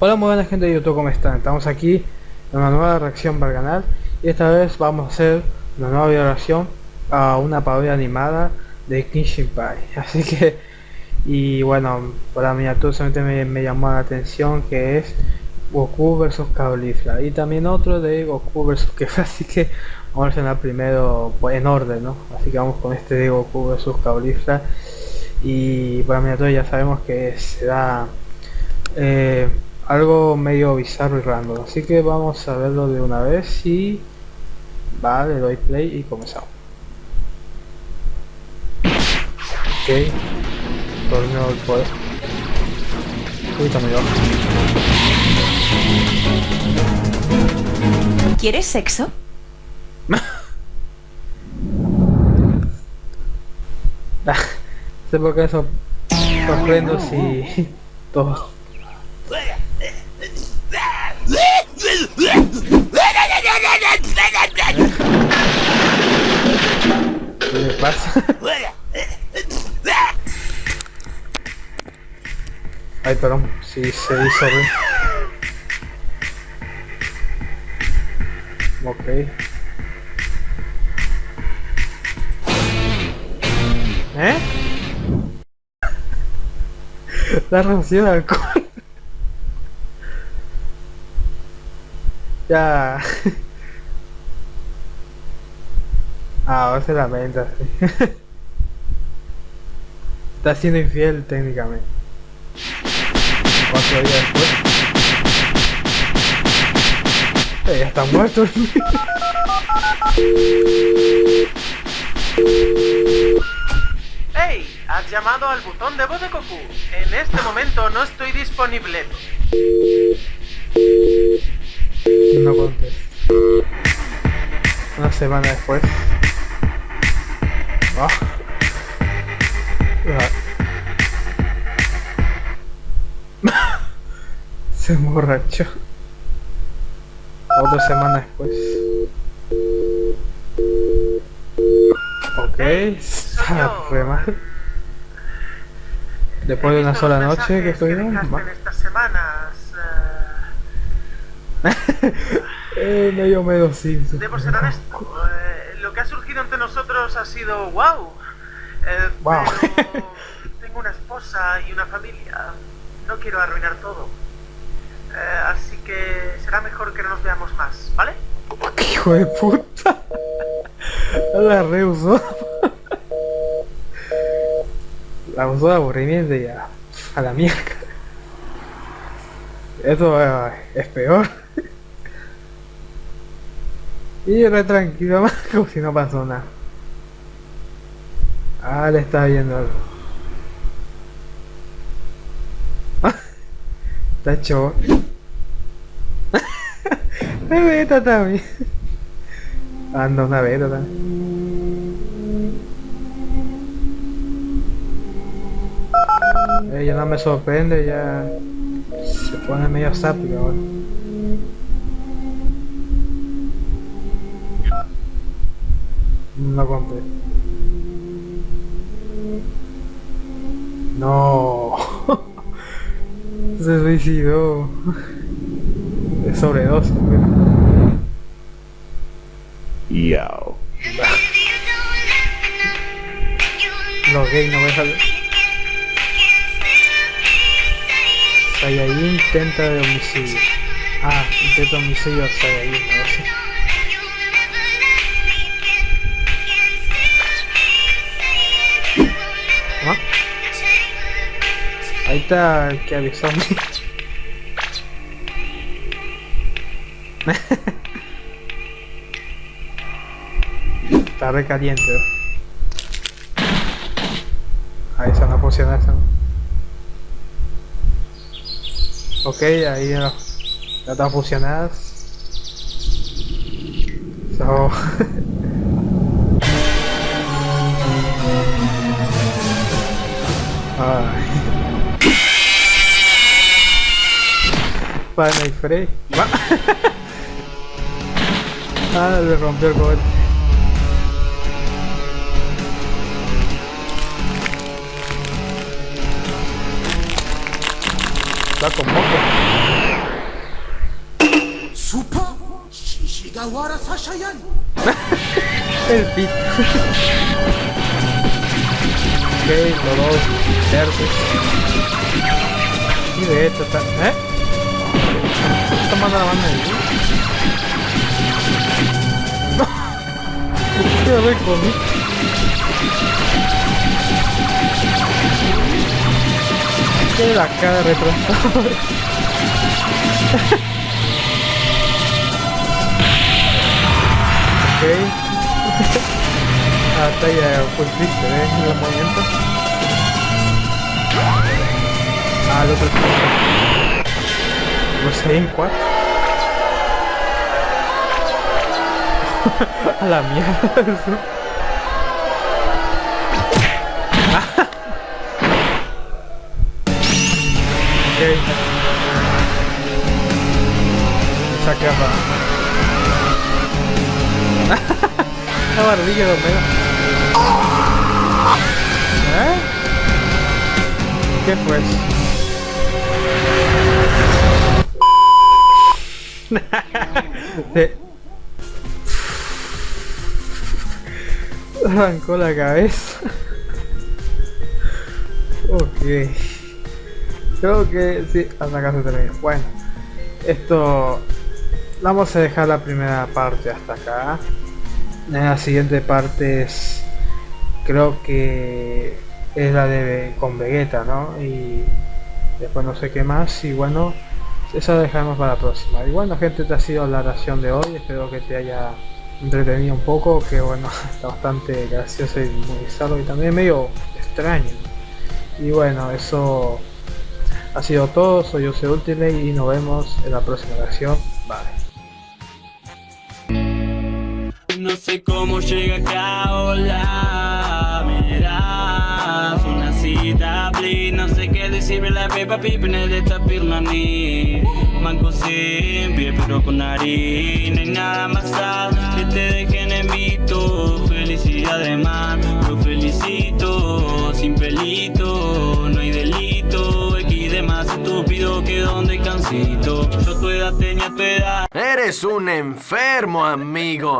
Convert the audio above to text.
Hola muy buena gente de YouTube, ¿cómo están? Estamos aquí en una nueva reacción para el canal y esta vez vamos a hacer una nueva reacción a una parodia animada de Kenshin Pie así que y bueno la miniatura solamente me, llamó la atención que es Goku vs Caulifla y también otro de Goku vs Kefla así que vamos a reaccionar primero pues, en orden ¿no? así que vamos con este de Goku vs Caulifla y por la miniatura ya sabemos que será eh, algo medio bizarro y random. Así que vamos a verlo de una vez y vale le doy play y comenzamos. Ok. Torneo del poder. Uy también ¿Quieres sexo? sé por qué eso sorprendo si todos pasa? Ay, perdón, si sí, se hizo bien. Ok. ¿Eh? La reducción de alcohol. ya. Ah, ahora se lamenta, sí. Está siendo infiel técnicamente. Cuatro días después. Eh, ya está muerto. ¡Hey! Has llamado al botón de voz de Goku. En este momento no estoy disponible. No contesto. Una semana después. Ah. Se emborrachó. Otra semana después. Ok, está re mal. Después de una sola noche que estoy en estas semanas. Eh, medio medio sí. Debo ser honesto. Eh, lo que ha surgido entre nosotros ha sido wow. Eh, wow. Pero tengo una esposa y una familia. No quiero arruinar todo. Eh, así que será mejor que no nos veamos más, ¿vale? Hijo de puta. La reusó. La usó de aburrimiento y ya. A la mierda. Eso uh, es peor. Y re tranquilo más como si no pasó nada. Ah, le está viendo algo. está hecho. Me beta también. Anda una beta también. Ella no me sorprende, ya se pone medio sápico ahora. No compré. No. Se suicidó. Es sobredosis. Yo. Los gays no me salen. Saiyajin intenta de homicidio. Ah, intenta homicidio a Saiyajin, no sé. Está que avisó a mí. está recaliente. Ahí se no funciona eso. Ok, ahí ya, ya están fusionadas. So... Ay. pana y Frey. ah, le rompió el cohete. Está con moco. ¡Supa! ¡Shigawara Sashayan! el pito. ok, los dos verdes. Y de hecho está... ¿Eh? ¿Está tomando la banda de. Qué rico, ¿no? La cara. Ok. ya fue triste, ¿eh? En los movimientos. Ah, el otro No sé, en 4. A la mierda. ok. Saque a La barbilla de Omega. ¿Eh? ¿Qué fue eso? Se... Arrancó la cabeza. ok. Creo que sí, hasta acá se terminó. Bueno, esto vamos a dejar la primera parte hasta acá. La siguiente parte es creo que es la de con Vegeta, ¿no? Y después no sé qué más y bueno, eso lo dejamos para la próxima. Y bueno gente, esta ha sido la ración de hoy, espero que te haya entretenido un poco, que bueno, está bastante gracioso y muy bizarro y también medio extraño. Y bueno, eso ha sido todo, soy Jose Ultimate y nos vemos en la próxima reacción. Bye. No sé cómo llega acá, hola, decirle la pepa pipine de esta pirmani Manco siempre, pero con harina hay nada más sal que te dejen en mito Felicidad de mar, lo felicito. Sin pelito, no hay delito. X de más estúpido que donde cansito. Yo tu edad tenía tu edad. Eres un enfermo, amigo.